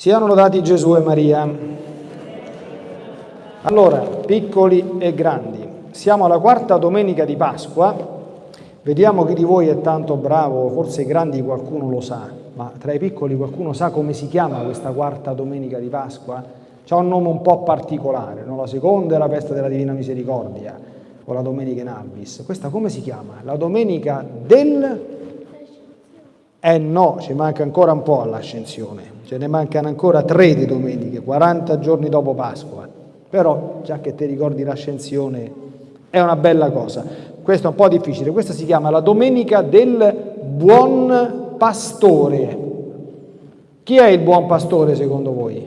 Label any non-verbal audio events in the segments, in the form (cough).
Siano lodati Gesù e Maria. Allora, piccoli e grandi, siamo alla quarta domenica di Pasqua. Vediamo chi di voi è tanto bravo, forse i grandi qualcuno lo sa, ma tra i piccoli qualcuno sa come si chiama questa quarta domenica di Pasqua? C'ha un nome un po' particolare, no? la seconda è la festa della Divina Misericordia, o la domenica in Albis. Questa come si chiama? La domenica del... Eh no, ci manca ancora un po' all'ascensione ce ne mancano ancora tre di domeniche, 40 giorni dopo Pasqua, però già che ti ricordi l'ascensione è una bella cosa. Questo è un po' difficile, questa si chiama la domenica del buon pastore. Chi è il buon pastore secondo voi?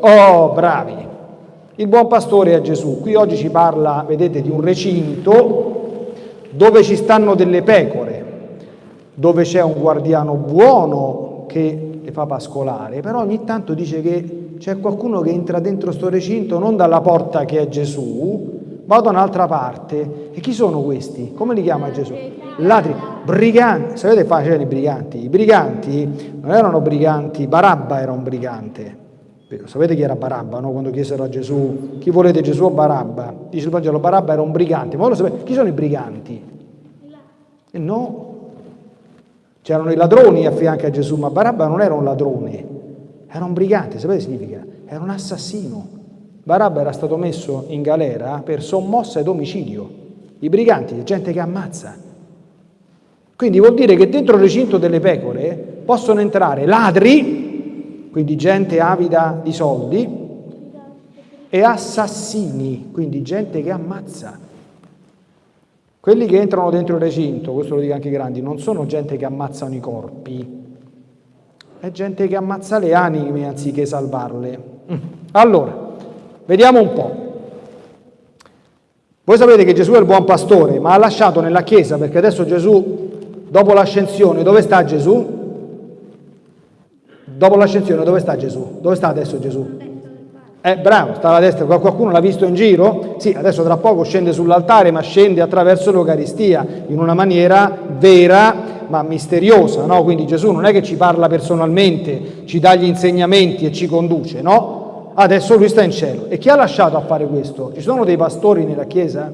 Oh, bravi! Il buon pastore è Gesù. Qui oggi ci parla, vedete, di un recinto dove ci stanno delle pecore, dove c'è un guardiano buono che le fa pascolare, però ogni tanto dice che c'è qualcuno che entra dentro sto recinto non dalla porta che è Gesù, ma da un'altra parte. E chi sono questi? Come li chiama Gesù? Ladri, briganti. Sapete facile i briganti? I briganti non erano briganti, Barabba era un brigante. Sapete chi era Barabba, no? Quando chiesero a Gesù, chi volete Gesù o Barabba? Dice il Vangelo, Barabba era un brigante. Ma voi lo sapete, chi sono i briganti? E no, C'erano i ladroni a fianco a Gesù, ma Barabba non era un ladrone, era un brigante, sapete che significa? Era un assassino. Barabba era stato messo in galera per sommossa ed omicidio. I briganti, gente che ammazza. Quindi vuol dire che dentro il recinto delle pecore possono entrare ladri, quindi gente avida di soldi, e assassini, quindi gente che ammazza. Quelli che entrano dentro il recinto, questo lo dico anche i grandi, non sono gente che ammazzano i corpi, è gente che ammazza le anime anziché salvarle. Mm. Allora, vediamo un po'. Voi sapete che Gesù è il buon pastore, ma ha lasciato nella Chiesa, perché adesso Gesù, dopo l'ascensione, dove sta Gesù? Dopo l'ascensione, dove sta Gesù? Dove sta adesso Gesù? Eh, bravo, sta alla destra, qualcuno l'ha visto in giro? Sì, adesso tra poco scende sull'altare, ma scende attraverso l'Eucaristia, in una maniera vera ma misteriosa, no? Quindi Gesù non è che ci parla personalmente, ci dà gli insegnamenti e ci conduce, no? Adesso lui sta in cielo. E chi ha lasciato a fare questo? Ci sono dei pastori nella Chiesa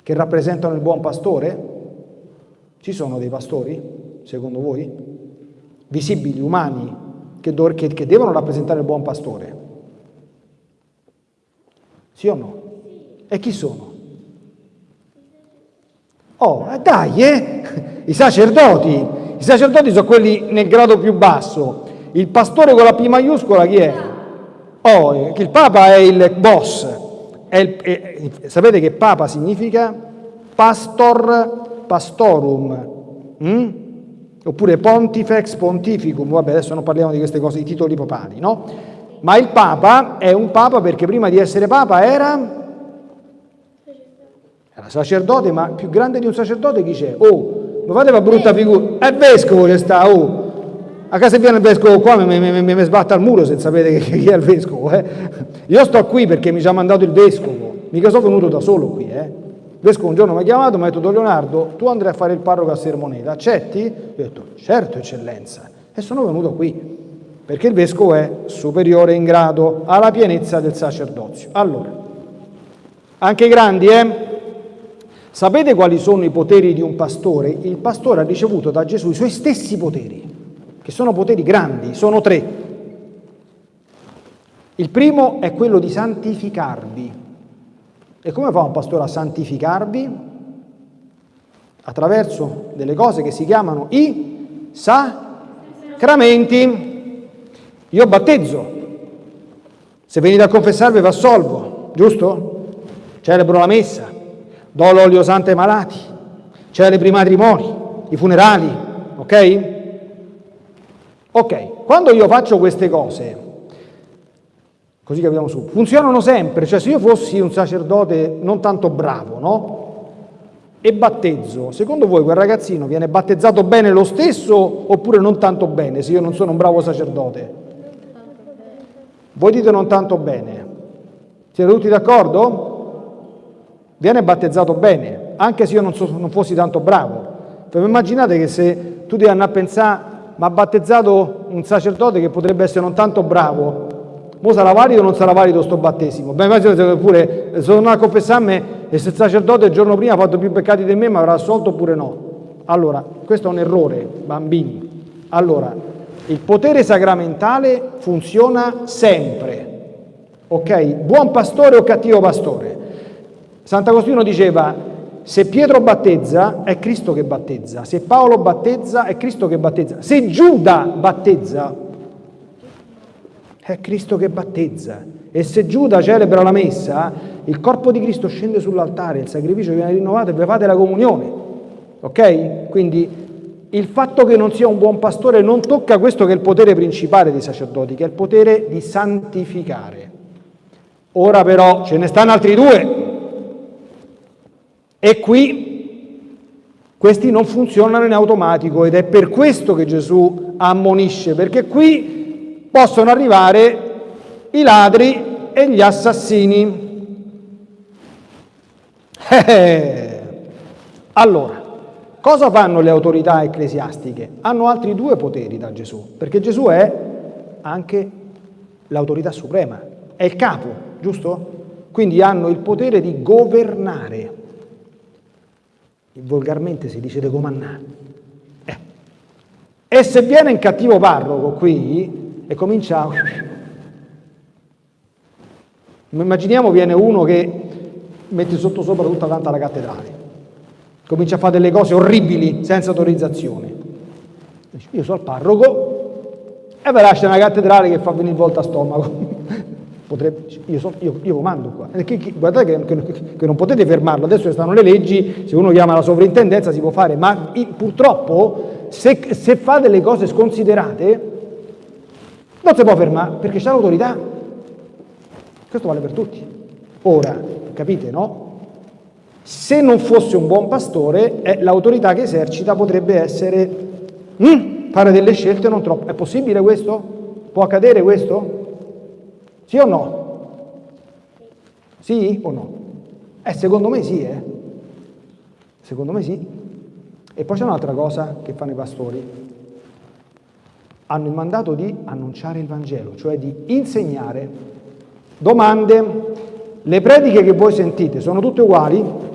che rappresentano il buon pastore? Ci sono dei pastori, secondo voi? Visibili, umani, che, che, che devono rappresentare il buon pastore? Sì o no? E chi sono? Oh, eh, dai, eh! I sacerdoti. I sacerdoti sono quelli nel grado più basso. Il pastore con la P maiuscola chi è? Oh, eh, il Papa è il boss. È il, è, sapete che Papa significa? Pastor pastorum. Mm? Oppure pontifex pontificum. Vabbè, adesso non parliamo di queste cose, i titoli papali, no? Ma il Papa è un Papa perché prima di essere Papa era, era sacerdote, ma più grande di un sacerdote chi c'è? Oh, non fate una brutta figura, è vescovo che sta, oh. A casa viene il vescovo qua, mi, mi, mi, mi sbatta al muro se sapete chi è il vescovo. Eh? Io sto qui perché mi ci ha mandato il vescovo, mica sono venuto da solo qui. Eh? Il vescovo un giorno mi ha chiamato mi ha detto, Don Leonardo, tu andrai a fare il parroco a Sermoneta, accetti? Io ho detto, certo eccellenza, e sono venuto qui perché il vescovo è superiore in grado alla pienezza del sacerdozio. Allora, anche i grandi, eh? Sapete quali sono i poteri di un pastore? Il pastore ha ricevuto da Gesù i suoi stessi poteri, che sono poteri grandi, sono tre. Il primo è quello di santificarvi. E come fa un pastore a santificarvi? Attraverso delle cose che si chiamano i sacramenti. Io battezzo, se venite a confessarvi vi assolvo, giusto? Celebro la messa, do l'olio santo ai malati, celebro i matrimoni, i funerali, ok? Ok, quando io faccio queste cose, così capiamo su, funzionano sempre, cioè se io fossi un sacerdote non tanto bravo, no? E battezzo, secondo voi quel ragazzino viene battezzato bene lo stesso oppure non tanto bene se io non sono un bravo sacerdote? Voi dite non tanto bene. Siete tutti d'accordo? Viene battezzato bene, anche se io non, so, non fossi tanto bravo. Però immaginate che se tu devi andare a pensare mi ha battezzato un sacerdote che potrebbe essere non tanto bravo, Mo sarà valido o non sarà valido sto battesimo? Beh, immagino pure, sono a confessarmi e se il sacerdote il giorno prima ha fatto più peccati di me, mi avrà assolto oppure no? Allora, questo è un errore, bambini. Allora, il potere sacramentale funziona sempre. Ok? Buon pastore o cattivo pastore? Sant'Agostino diceva, se Pietro battezza, è Cristo che battezza. Se Paolo battezza, è Cristo che battezza. Se Giuda battezza, è Cristo che battezza. E se Giuda celebra la messa, il corpo di Cristo scende sull'altare, il sacrificio viene rinnovato e vi fate la comunione. Ok? Quindi il fatto che non sia un buon pastore non tocca questo che è il potere principale dei sacerdoti, che è il potere di santificare. Ora però ce ne stanno altri due. E qui questi non funzionano in automatico ed è per questo che Gesù ammonisce, perché qui possono arrivare i ladri e gli assassini. Eh, allora, Cosa fanno le autorità ecclesiastiche? Hanno altri due poteri da Gesù, perché Gesù è anche l'autorità suprema, è il capo, giusto? Quindi hanno il potere di governare. Volgarmente si dice di comandare. Eh. E se viene in cattivo parroco qui e comincia... Immaginiamo viene uno che mette sotto sopra tutta tanta la cattedrale comincia a fare delle cose orribili senza autorizzazione. Io sono il parroco e ve lascia una cattedrale che fa venire volta a stomaco. (laughs) Potrebbe, io, so, io, io, comando qua. Guardate che, che, che, non potete fermarlo, adesso stanno le leggi, se uno chiama la sovrintendenza si può fare, ma purtroppo se, se fa delle cose sconsiderate non si può fermare perché c'è l'autorità. Questo vale per tutti. Ora, capite, no? Se non fosse un buon pastore, eh, l'autorità che esercita potrebbe essere mm, fare delle scelte non troppo. È possibile questo? Può accadere questo? Sì o no? Sì o no? Eh, secondo me sì, eh. Secondo me sì. E poi c'è un'altra cosa che fanno i pastori. Hanno il mandato di annunciare il Vangelo, cioè di insegnare. Domande. Le prediche che voi sentite sono tutte uguali?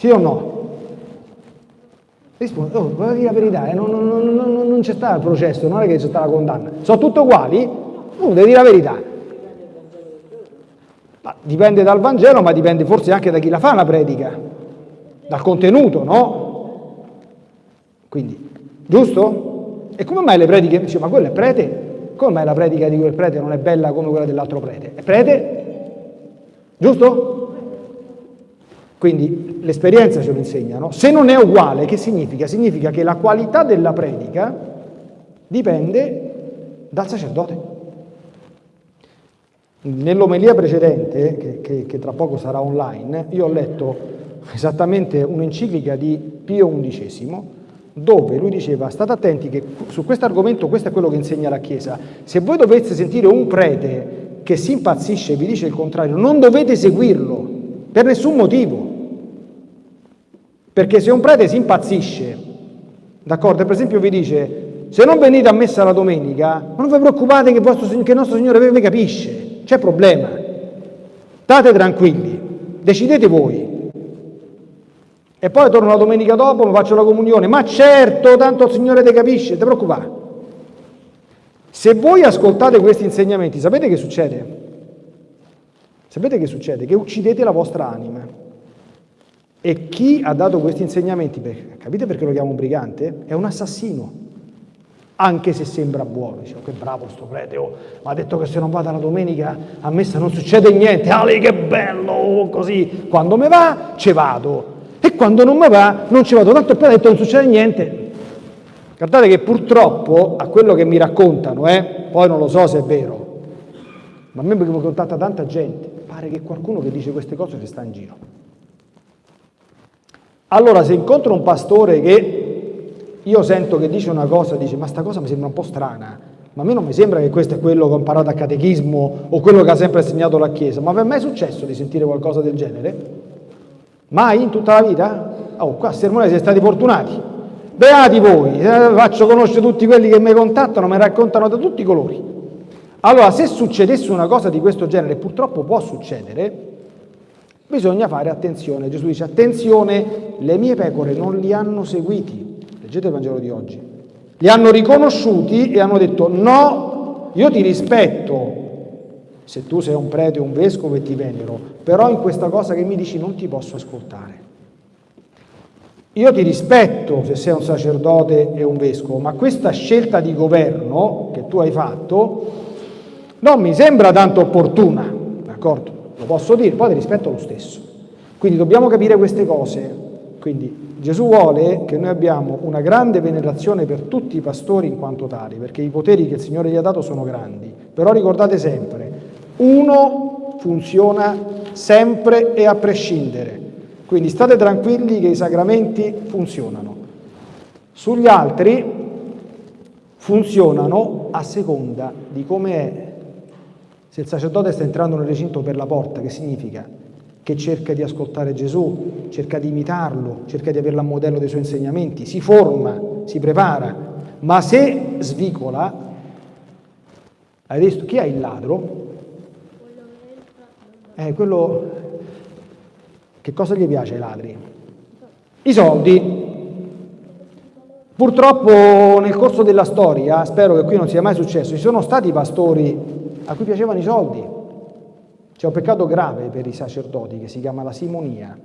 Sì o no? Risponde, oh, dire la verità, eh, non, non, non, non c'è stato il processo, non è che c'è stata la condanna. Sono tutte uguali? Uno deve dire la verità. Ma dipende dal Vangelo, ma dipende forse anche da chi la fa la predica, dal contenuto, no? Quindi, giusto? E come mai le prediche, dice, ma quello è prete? Come mai la predica di quel prete non è bella come quella dell'altro prete? È prete? Giusto? Quindi l'esperienza ce lo insegna, no? Se non è uguale, che significa? Significa che la qualità della predica dipende dal sacerdote. Nell'omelia precedente, che, che, che, tra poco sarà online, io ho letto esattamente un'enciclica di Pio XI, dove lui diceva, state attenti che su questo argomento questo è quello che insegna la Chiesa, se voi doveste sentire un prete che si impazzisce e vi dice il contrario, non dovete seguirlo, per nessun motivo. Perché se un prete si impazzisce, d'accordo, per esempio vi dice, se non venite a messa la domenica, non vi preoccupate che, vostro, che il nostro Signore vi capisce, c'è problema. State tranquilli, decidete voi. E poi torno la domenica dopo, mi faccio la comunione, ma certo, tanto il Signore ti capisce, ti preoccupare. Se voi ascoltate questi insegnamenti, sapete che succede? Sapete che succede? Che uccidete la vostra anima. E chi ha dato questi insegnamenti, capite perché lo chiamo un brigante? È un assassino, anche se sembra buono. Dice, oh, che bravo sto prete, oh, ma ha detto che se non vado la domenica a messa non succede niente, Ale che bello, oh, così. Quando mi va, ci vado. E quando non mi va, non ci vado. Tanto il ha detto non succede niente. Guardate che purtroppo, a quello che mi raccontano, eh, poi non lo so se è vero, ma a me mi contatta tanta gente, pare che qualcuno che dice queste cose ci sta in giro. Allora se incontro un pastore che io sento che dice una cosa, dice ma sta cosa mi sembra un po' strana, ma a me non mi sembra che questo è quello che ho imparato a catechismo o quello che ha sempre insegnato la Chiesa, ma vi è mai successo di sentire qualcosa del genere? Mai in tutta la vita? Oh, qua a Sermone siete stati fortunati. beati voi, eh, faccio conoscere tutti quelli che mi contattano, mi raccontano da tutti i colori. Allora, se succedesse una cosa di questo genere, purtroppo può succedere, bisogna fare attenzione. Gesù dice, attenzione, le mie pecore non li hanno seguiti. Leggete il Vangelo di oggi. Li hanno riconosciuti e hanno detto, no, io ti rispetto, se tu sei un prete o un vescovo e ti venero, però in questa cosa che mi dici non ti posso ascoltare. Io ti rispetto se sei un sacerdote e un vescovo, ma questa scelta di governo che tu hai fatto non mi sembra tanto opportuna, d'accordo? Lo posso dire, poi ti rispetto lo stesso. Quindi dobbiamo capire queste cose. Quindi Gesù vuole che noi abbiamo una grande venerazione per tutti i pastori in quanto tali, perché i poteri che il Signore gli ha dato sono grandi. Però ricordate sempre, uno funziona sempre e a prescindere. Quindi state tranquilli che i sacramenti funzionano. Sugli altri funzionano a seconda di come è se il sacerdote sta entrando nel recinto per la porta, che significa? Che cerca di ascoltare Gesù, cerca di imitarlo, cerca di averlo a modello dei suoi insegnamenti, si forma, si prepara, ma se svicola, hai visto chi è il ladro? Eh, quello che cosa gli piace ai ladri? I soldi. Purtroppo nel corso della storia, spero che qui non sia mai successo, ci sono stati pastori a cui piacevano i soldi. C'è un peccato grave per i sacerdoti che si chiama la simonia,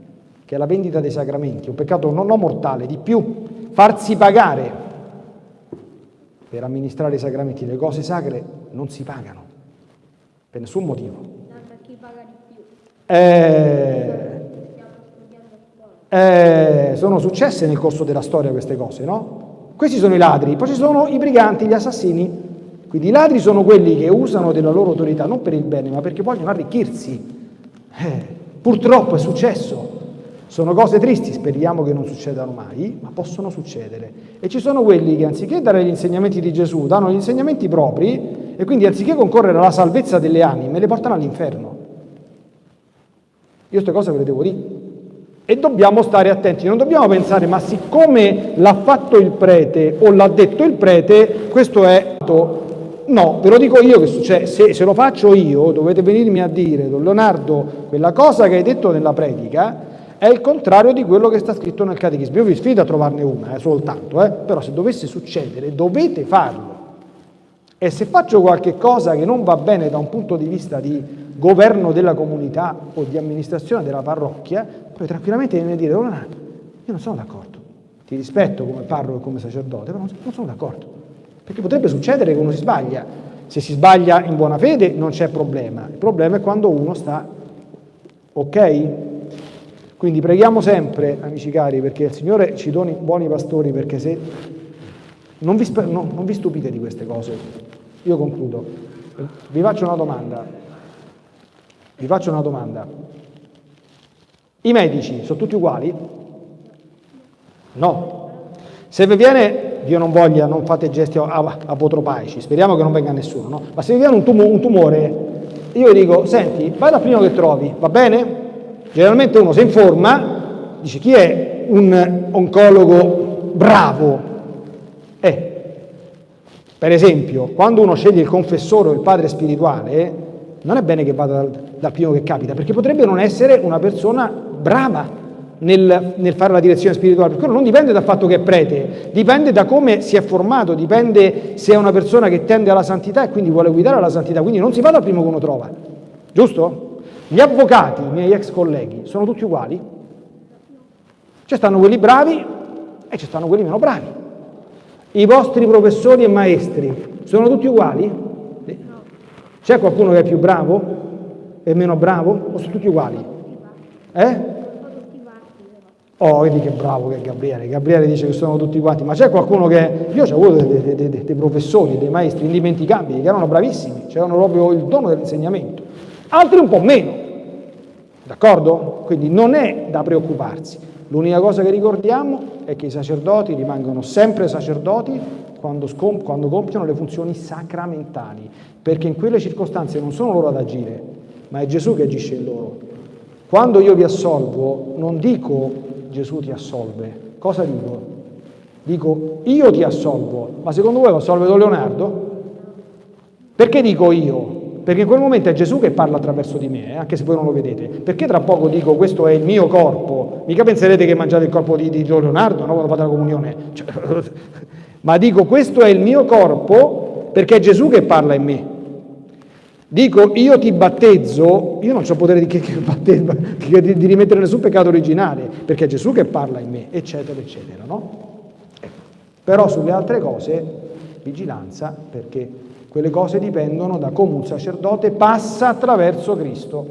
che è la vendita dei sacramenti, un peccato non, non mortale, di più, farsi pagare per amministrare i sacramenti. Le cose sacre non si pagano, per nessun motivo. Eh, eh, sono successe nel corso della storia queste cose, no? Questi sono i ladri, poi ci sono i briganti, gli assassini, quindi i ladri sono quelli che usano della loro autorità non per il bene, ma perché vogliono arricchirsi. Eh, purtroppo è successo. Sono cose tristi, speriamo che non succedano mai, ma possono succedere. E ci sono quelli che anziché dare gli insegnamenti di Gesù, danno gli insegnamenti propri e quindi anziché concorrere alla salvezza delle anime, le portano all'inferno. Io queste cose ve le devo dire. E dobbiamo stare attenti, non dobbiamo pensare, ma siccome l'ha fatto il prete o l'ha detto il prete, questo è No, ve lo dico io che succede, se, se, lo faccio io dovete venirmi a dire, Don Leonardo, quella cosa che hai detto nella predica è il contrario di quello che sta scritto nel catechismo. Io vi sfido a trovarne una, eh, soltanto, eh, però se dovesse succedere dovete farlo. E se faccio qualche cosa che non va bene da un punto di vista di governo della comunità o di amministrazione della parrocchia, poi tranquillamente viene a dire, Don Leonardo, io non sono d'accordo, ti rispetto come parroco e come sacerdote, però non sono d'accordo. Perché potrebbe succedere che uno si sbaglia. Se si sbaglia in buona fede non c'è problema. Il problema è quando uno sta ok? Quindi preghiamo sempre, amici cari, perché il Signore ci doni buoni pastori, perché se non vi, no, non vi stupite di queste cose. Io concludo. Vi faccio una domanda. Vi faccio una domanda. I medici sono tutti uguali? No. Se vi viene Dio non voglia, non fate gesti apotropaici, speriamo che non venga nessuno, no? ma se vi viene un, tum un tumore, io dico, senti, vai dal primo che trovi, va bene? Generalmente uno si informa, dice chi è un oncologo bravo? Eh, per esempio, quando uno sceglie il confessore o il padre spirituale, non è bene che vada dal, dal primo che capita, perché potrebbe non essere una persona brava, nel, nel, fare la direzione spirituale, perché quello non dipende dal fatto che è prete, dipende da come si è formato, dipende se è una persona che tende alla santità e quindi vuole guidare alla santità, quindi non si va dal primo che uno trova, giusto? Gli avvocati, i miei ex colleghi, sono tutti uguali? Ci stanno quelli bravi e ci stanno quelli meno bravi. I vostri professori e maestri sono tutti uguali? C'è qualcuno che è più bravo e meno bravo o sono tutti uguali? Eh? Oh, vedi che bravo che è Gabriele. Gabriele dice che sono tutti quanti, ma c'è qualcuno che... Io ho avuto dei, dei, dei, dei, professori, dei maestri indimenticabili, che erano bravissimi, c'erano proprio il dono dell'insegnamento. Altri un po' meno, d'accordo? Quindi non è da preoccuparsi. L'unica cosa che ricordiamo è che i sacerdoti rimangono sempre sacerdoti quando, quando compiono le funzioni sacramentali, perché in quelle circostanze non sono loro ad agire, ma è Gesù che agisce in loro. Quando io vi assolvo, non dico Gesù ti assolve. Cosa dico? dico io ti assolvo, ma secondo voi lo assolve Don Leonardo? Perché dico io? Perché in quel momento è Gesù che parla attraverso di me, eh, anche se voi non lo vedete. Perché tra poco dico questo è il mio corpo? Mica penserete che mangiate il corpo di, di Don Leonardo no? quando fate la comunione. Cioè, (laughs) ma dico questo è il mio corpo perché è Gesù che parla in me. Dico io ti battezzo, io non ho potere di, che, che, di, di, rimettere nessun peccato originale, perché è Gesù che parla in me, eccetera, eccetera. No? Però sulle altre cose, vigilanza, perché quelle cose dipendono da come un sacerdote passa attraverso Cristo.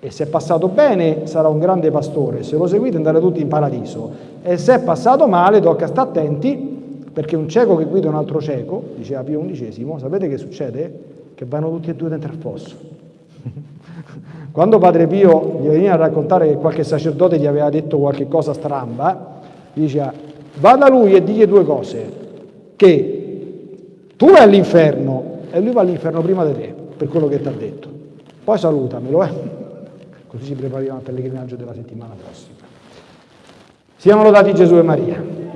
E se è passato bene sarà un grande pastore, se lo seguite andrete tutti in paradiso. E se è passato male tocca stare attenti, perché un cieco che guida un altro cieco, diceva Pio XI, sapete che succede? Che vanno tutti e due dentro il fosso. (laughs) Quando Padre Pio gli veniva a raccontare che qualche sacerdote gli aveva detto qualche cosa stramba, gli diceva, va da lui e digli due cose, che tu vai all'inferno e lui va all'inferno prima di te, per quello che ti ha detto. Poi salutamelo, eh? (laughs) Così ci prepariamo al pellegrinaggio della settimana prossima. Siamo lodati Gesù e Maria.